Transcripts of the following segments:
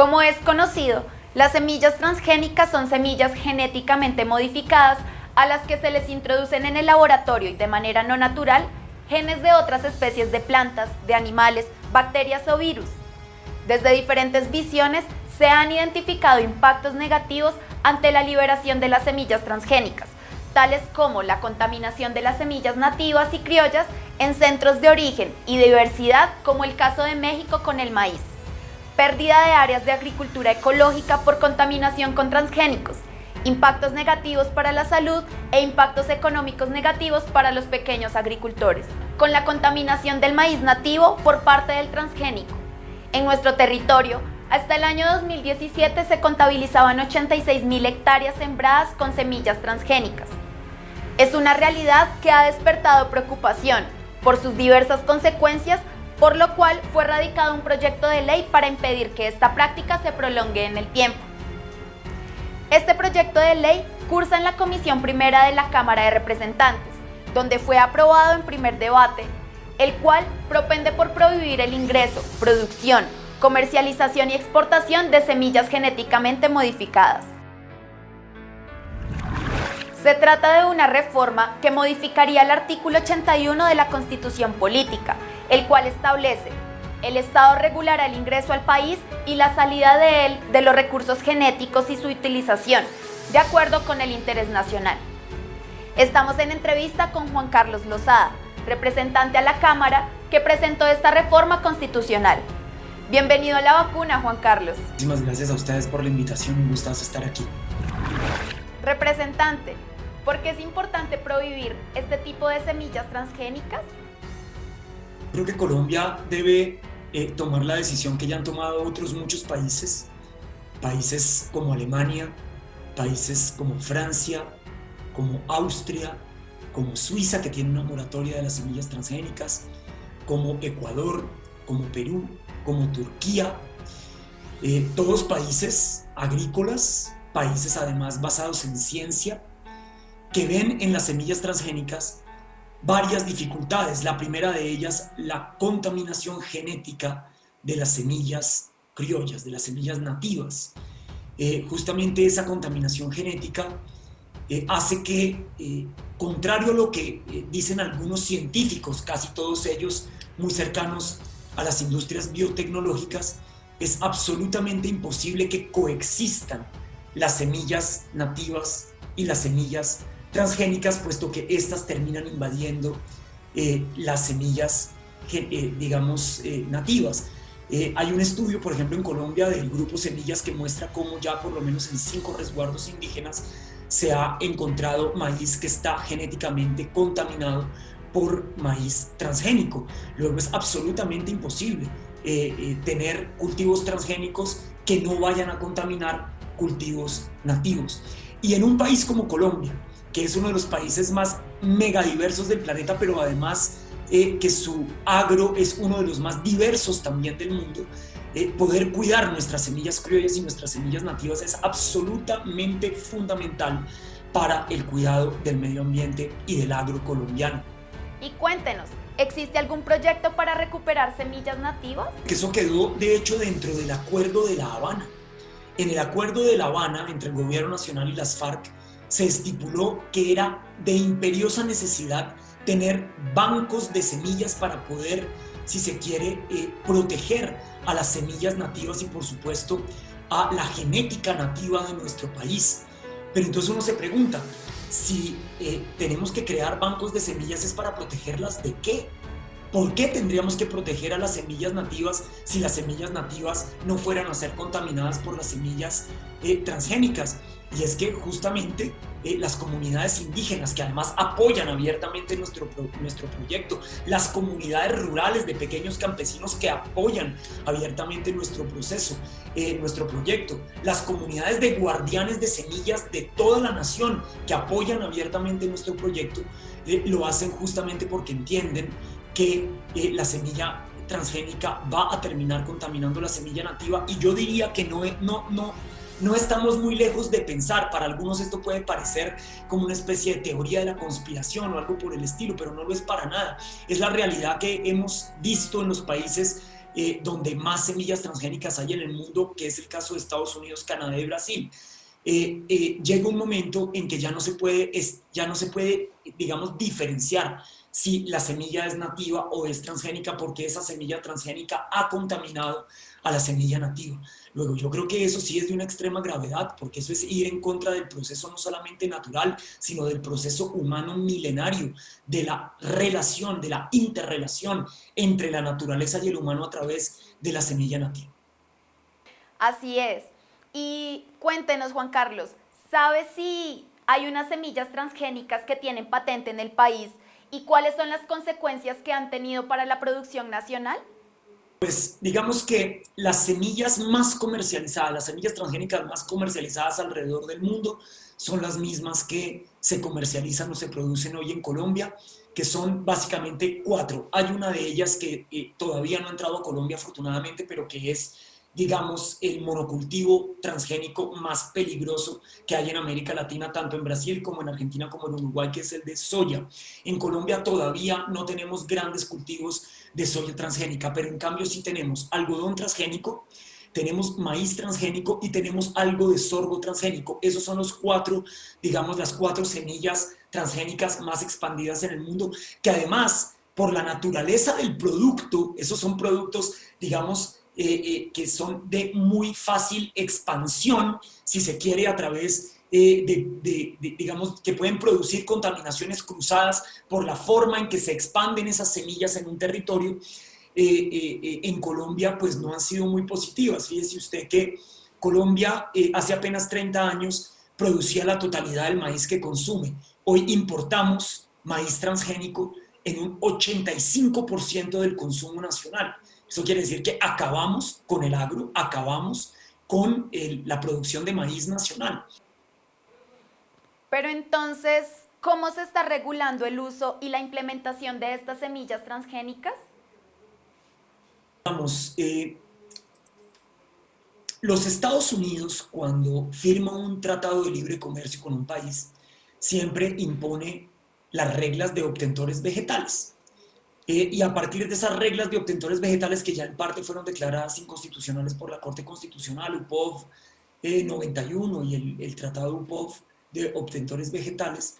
Como es conocido, las semillas transgénicas son semillas genéticamente modificadas a las que se les introducen en el laboratorio y de manera no natural genes de otras especies de plantas, de animales, bacterias o virus. Desde diferentes visiones se han identificado impactos negativos ante la liberación de las semillas transgénicas, tales como la contaminación de las semillas nativas y criollas en centros de origen y diversidad como el caso de México con el maíz pérdida de áreas de agricultura ecológica por contaminación con transgénicos, impactos negativos para la salud e impactos económicos negativos para los pequeños agricultores, con la contaminación del maíz nativo por parte del transgénico. En nuestro territorio, hasta el año 2017 se contabilizaban 86.000 hectáreas sembradas con semillas transgénicas. Es una realidad que ha despertado preocupación por sus diversas consecuencias por lo cual fue radicado un proyecto de ley para impedir que esta práctica se prolongue en el tiempo. Este proyecto de ley cursa en la Comisión Primera de la Cámara de Representantes, donde fue aprobado en primer debate, el cual propende por prohibir el ingreso, producción, comercialización y exportación de semillas genéticamente modificadas. Se trata de una reforma que modificaría el artículo 81 de la Constitución Política, el cual establece el Estado regulará el ingreso al país y la salida de él de los recursos genéticos y su utilización, de acuerdo con el interés nacional. Estamos en entrevista con Juan Carlos Lozada, representante a la Cámara que presentó esta reforma constitucional. Bienvenido a la vacuna, Juan Carlos. Muchísimas gracias a ustedes por la invitación, un gustazo estar aquí. Representante, ¿por qué es importante prohibir este tipo de semillas transgénicas? Creo que Colombia debe eh, tomar la decisión que ya han tomado otros muchos países, países como Alemania, países como Francia, como Austria, como Suiza, que tiene una moratoria de las semillas transgénicas, como Ecuador, como Perú, como Turquía, eh, todos países agrícolas, países además basados en ciencia, que ven en las semillas transgénicas varias dificultades. La primera de ellas, la contaminación genética de las semillas criollas, de las semillas nativas. Eh, justamente esa contaminación genética eh, hace que, eh, contrario a lo que dicen algunos científicos, casi todos ellos muy cercanos a las industrias biotecnológicas, es absolutamente imposible que coexistan las semillas nativas y las semillas transgénicas, puesto que estas terminan invadiendo eh, las semillas, eh, digamos, eh, nativas. hay un estudio, por ejemplo, en Colombia del grupo Semillas que muestra cómo ya por lo menos en cinco resguardos indígenas se ha encontrado maíz que está genéticamente contaminado por maíz transgénico. Luego es absolutamente imposible tener cultivos transgénicos que no vayan a contaminar cultivos nativos. Y en un país como Colombia, que es uno de los países más megadiversos del planeta, pero además eh, que su agro es uno de los más diversos también del mundo, eh, poder cuidar nuestras semillas criollas y nuestras semillas nativas es absolutamente fundamental para el cuidado del medio ambiente y del agro colombiano. Y cuéntenos, ¿existe algún proyecto para recuperar semillas nativas? Eso quedó de hecho dentro del Acuerdo de La Habana. En el Acuerdo de La Habana entre el Gobierno Nacional y las FARC se estipuló que era de imperiosa necesidad tener bancos de semillas para poder, si se quiere, eh, proteger a las semillas nativas y por supuesto a la genética nativa de nuestro país. Pero entonces uno se pregunta, si eh, tenemos que crear bancos de semillas es para protegerlas de qué? ¿Por qué tendríamos que proteger a las semillas nativas si las semillas nativas no fueran a ser contaminadas por las semillas eh, transgénicas? Y es que justamente eh, las comunidades indígenas, que además apoyan abiertamente nuestro, nuestro proyecto, las comunidades rurales de pequeños campesinos que apoyan abiertamente nuestro proceso, eh, nuestro proyecto, las comunidades de guardianes de semillas de toda la nación que apoyan abiertamente nuestro proyecto, lo hacen justamente porque entienden que la semilla transgénica va a terminar contaminando la semilla nativa y yo diría que no, no, no, no estamos muy lejos de pensar, para algunos esto puede parecer como una especie de teoría de la conspiración o algo por el estilo, pero no lo es para nada. Es la realidad que hemos visto en los países eh, donde más semillas transgénicas hay en el mundo, que es el caso de Estados Unidos, Canadá y Brasil. Eh, eh, llega un momento en que ya no se puede, ya no se puede digamos, diferenciar si la semilla es nativa o es transgénica porque esa semilla transgénica ha contaminado a la semilla nativa. Luego, yo creo que eso sí es de una extrema gravedad, porque eso es ir en contra del proceso no solamente natural, sino del proceso humano milenario, de la relación, de la interrelación entre la naturaleza y el humano a través de la semilla nativa. Así es. Y cuéntenos, Juan Carlos, ¿sabe si hay unas semillas transgénicas que tienen patente en el país y cuáles son las consecuencias que han tenido para la producción nacional? Pues digamos que las semillas más comercializadas, las semillas transgénicas más comercializadas alrededor del mundo son las mismas que se comercializan o se producen hoy en Colombia, que son básicamente cuatro. Hay una de ellas que eh, todavía no ha entrado a Colombia afortunadamente, pero que es digamos, el monocultivo transgénico más peligroso que hay en América Latina, tanto en Brasil como en Argentina como en Uruguay, que es el de soya. En Colombia todavía no tenemos grandes cultivos de soya transgénica, pero en cambio sí tenemos algodón transgénico, tenemos maíz transgénico y tenemos algo de sorgo transgénico. Esos son los cuatro, digamos, las cuatro semillas transgénicas más expandidas en el mundo, que además, por la naturaleza del producto, esos son productos, digamos, eh, eh, que son de muy fácil expansión, si se quiere, a través eh, de, digamos, que pueden producir contaminaciones cruzadas por la forma en que se expanden esas semillas en un territorio, en Colombia pues no han sido muy positivas. Fíjese usted que Colombia hace apenas 30 años producía la totalidad del maíz que consume. Hoy importamos maíz transgénico en un 85% del consumo nacional. Eso quiere decir que acabamos con el agro, acabamos con la producción de maíz nacional. Pero entonces, ¿cómo se está regulando el uso y la implementación de estas semillas transgénicas? Vamos, eh, los Estados Unidos, cuando firma un tratado de libre comercio con un país, siempre impone las reglas de obtentores vegetales. Eh, y a partir de esas reglas de obtentores vegetales que ya en parte fueron declaradas inconstitucionales por la Corte Constitucional, UPOV 91 eh, y el, el, Tratado UPOV de obtentores vegetales,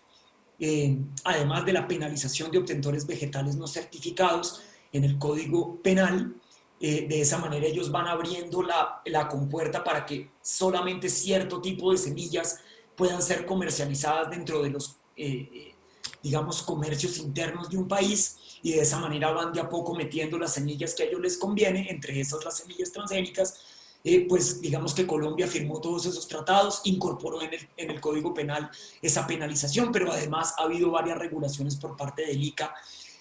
eh, además de la penalización de obtentores vegetales no certificados en el Código Penal, de esa manera ellos van abriendo la, la compuerta para que solamente cierto tipo de semillas puedan ser comercializadas dentro de los, digamos, comercios internos de un país y de esa manera van de a poco metiendo las semillas que a ellos les conviene, entre esas las semillas transgénicas, eh, pues digamos que Colombia firmó todos esos tratados, incorporó en el, Código Penal esa penalización, pero además ha habido varias regulaciones por parte del ICA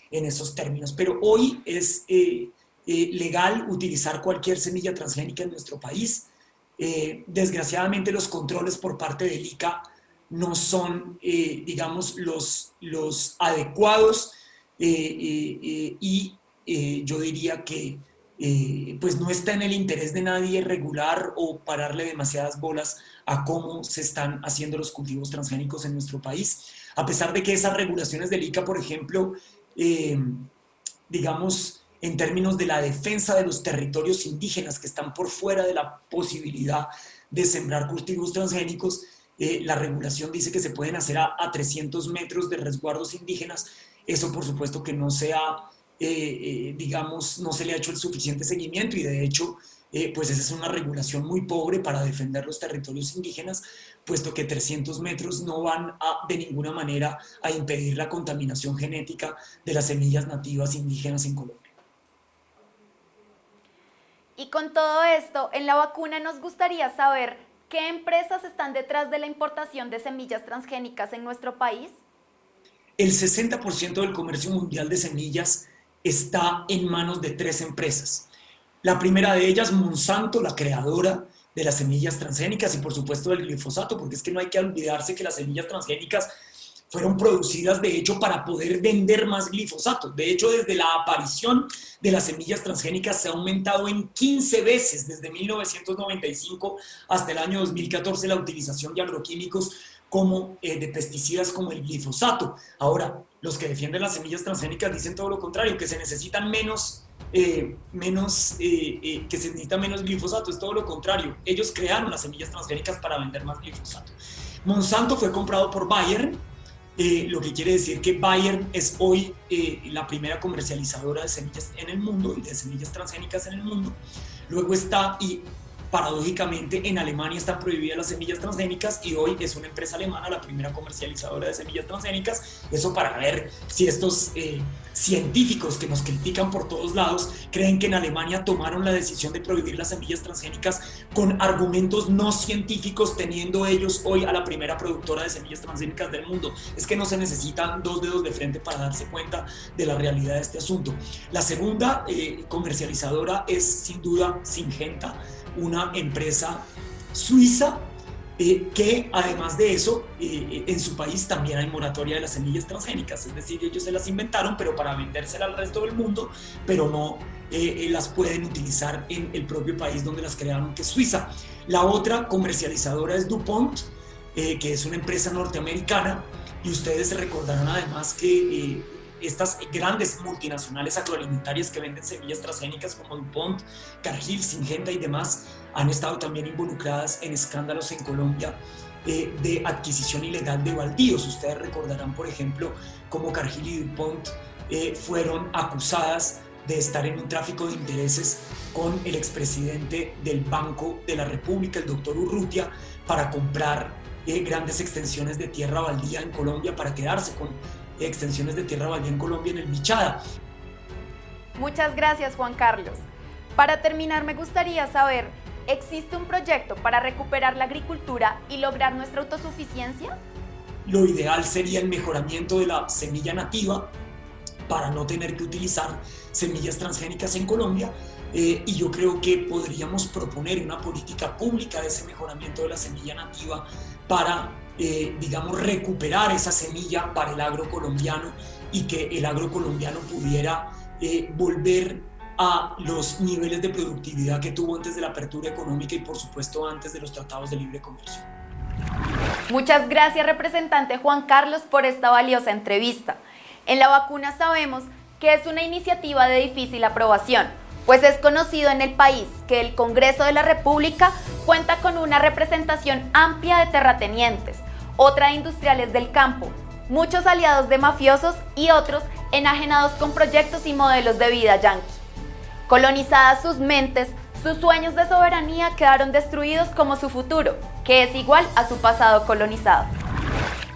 en esos términos. Pero hoy es eh, eh, legal utilizar cualquier semilla transgénica en nuestro país. desgraciadamente los controles por parte del ICA no son, digamos, los, los adecuados eh, eh, eh, y yo diría que pues no está en el interés de nadie regular o pararle demasiadas bolas a cómo se están haciendo los cultivos transgénicos en nuestro país, a pesar de que esas regulaciones del ICA, por ejemplo, digamos, en términos de la defensa de los territorios indígenas que están por fuera de la posibilidad de sembrar cultivos transgénicos, la regulación dice que se pueden hacer a, a 300 metros de resguardos indígenas, eso por supuesto que no sea, eh, eh, digamos, no se le ha hecho el suficiente seguimiento y de hecho, eh, pues esa es una regulación muy pobre para defender los territorios indígenas, puesto que 300 metros no van de ninguna manera a impedir la contaminación genética de las semillas nativas indígenas en Colombia. Y con todo esto, en la vacuna nos gustaría saber qué empresas están detrás de la importación de semillas transgénicas en nuestro país. El 60% del comercio mundial de semillas está en manos de tres empresas. La primera de ellas, Monsanto, la creadora de las semillas transgénicas y por supuesto del glifosato, porque es que no hay que olvidarse que las semillas transgénicas fueron producidas de hecho para poder vender más glifosato. De hecho, desde la aparición de las semillas transgénicas se ha aumentado en 15 veces desde 1995 hasta el año 2014 la utilización de agroquímicos como de pesticidas como el glifosato. Ahora, los que defienden las semillas transgénicas dicen todo lo contrario, que se necesitan menos, menos que se necesita menos glifosato, es todo lo contrario. Ellos crearon las semillas transgénicas para vender más glifosato. Monsanto fue comprado por Bayer, eh, lo que quiere decir que Bayer es hoy eh, la primera comercializadora de semillas en el mundo y de semillas transgénicas en el mundo. Luego está, y paradójicamente en Alemania están prohibidas las semillas transgénicas y hoy es una empresa alemana la primera comercializadora de semillas transgénicas. Eso para ver si estos eh, científicos que nos critican por todos lados creen que en Alemania tomaron la decisión de prohibir las semillas transgénicas con argumentos no científicos teniendo ellos hoy a la primera productora de semillas transgénicas del mundo. Es que no se necesitan dos dedos de frente para darse cuenta de la realidad de este asunto. La segunda eh, comercializadora es sin duda Singenta una empresa suiza eh, que además de eso, eh, en su país también hay moratoria de las semillas transgénicas, es decir, ellos se las inventaron, pero para vendérselas al resto del mundo, pero no eh, las pueden utilizar en el propio país donde las crearon, que es Suiza. La otra comercializadora es DuPont, que es una empresa norteamericana, y ustedes recordarán además que estas grandes multinacionales agroalimentarias que venden semillas transgénicas como DuPont, Cargill, Syngenta y demás han estado también involucradas en escándalos en Colombia eh, de adquisición ilegal de baldíos. Ustedes recordarán, por ejemplo, cómo Cargill y DuPont eh, fueron acusadas de estar en un tráfico de intereses con el expresidente del Banco de la República, el doctor Urrutia, para comprar eh, grandes extensiones de tierra baldía en Colombia para quedarse con extensiones de tierra baldía en Colombia en el Bichada. Muchas gracias Juan Carlos. Para terminar me gustaría saber, ¿existe un proyecto para recuperar la agricultura y lograr nuestra autosuficiencia? Lo ideal sería el mejoramiento de la semilla nativa para no tener que utilizar semillas transgénicas en Colombia eh, y yo creo que podríamos proponer una política pública de ese mejoramiento de la semilla nativa para eh, digamos, recuperar esa semilla para el agro colombiano y que el agro colombiano pudiera eh, volver a los niveles de productividad que tuvo antes de la apertura económica y por supuesto antes de los tratados de libre comercio. Muchas gracias representante Juan Carlos por esta valiosa entrevista. En la vacuna sabemos que es una iniciativa de difícil aprobación, pues es conocido en el país que el Congreso de la República cuenta con una representación amplia de terratenientes, otra industriales del campo, muchos aliados de mafiosos y otros enajenados con proyectos y modelos de vida yanqui. Colonizadas sus mentes, sus sueños de soberanía quedaron destruidos como su futuro, que es igual a su pasado colonizado.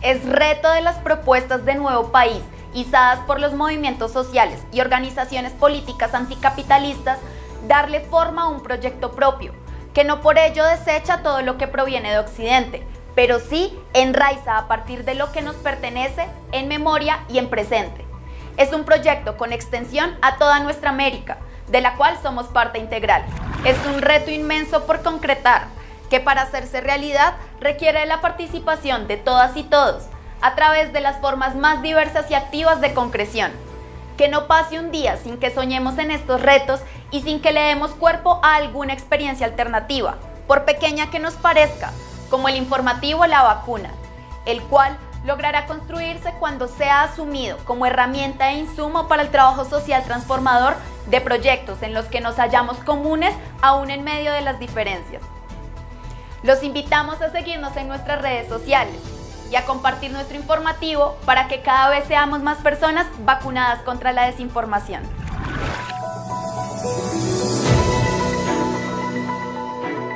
Es reto de las propuestas de nuevo país, izadas por los movimientos sociales y organizaciones políticas anticapitalistas, darle forma a un proyecto propio, que no por ello desecha todo lo que proviene de Occidente, pero sí enraiza a partir de lo que nos pertenece en memoria y en presente. Es un proyecto con extensión a toda nuestra América, de la cual somos parte integral. Es un reto inmenso por concretar, que para hacerse realidad requiere la participación de todas y todos, a través de las formas más diversas y activas de concreción. Que no pase un día sin que soñemos en estos retos y sin que le demos cuerpo a alguna experiencia alternativa, por pequeña que nos parezca, como el informativo La Vacuna, el cual logrará construirse cuando sea asumido como herramienta e insumo para el trabajo social transformador de proyectos en los que nos hallamos comunes aún en medio de las diferencias. Los invitamos a seguirnos en nuestras redes sociales y a compartir nuestro informativo para que cada vez seamos más personas vacunadas contra la desinformación.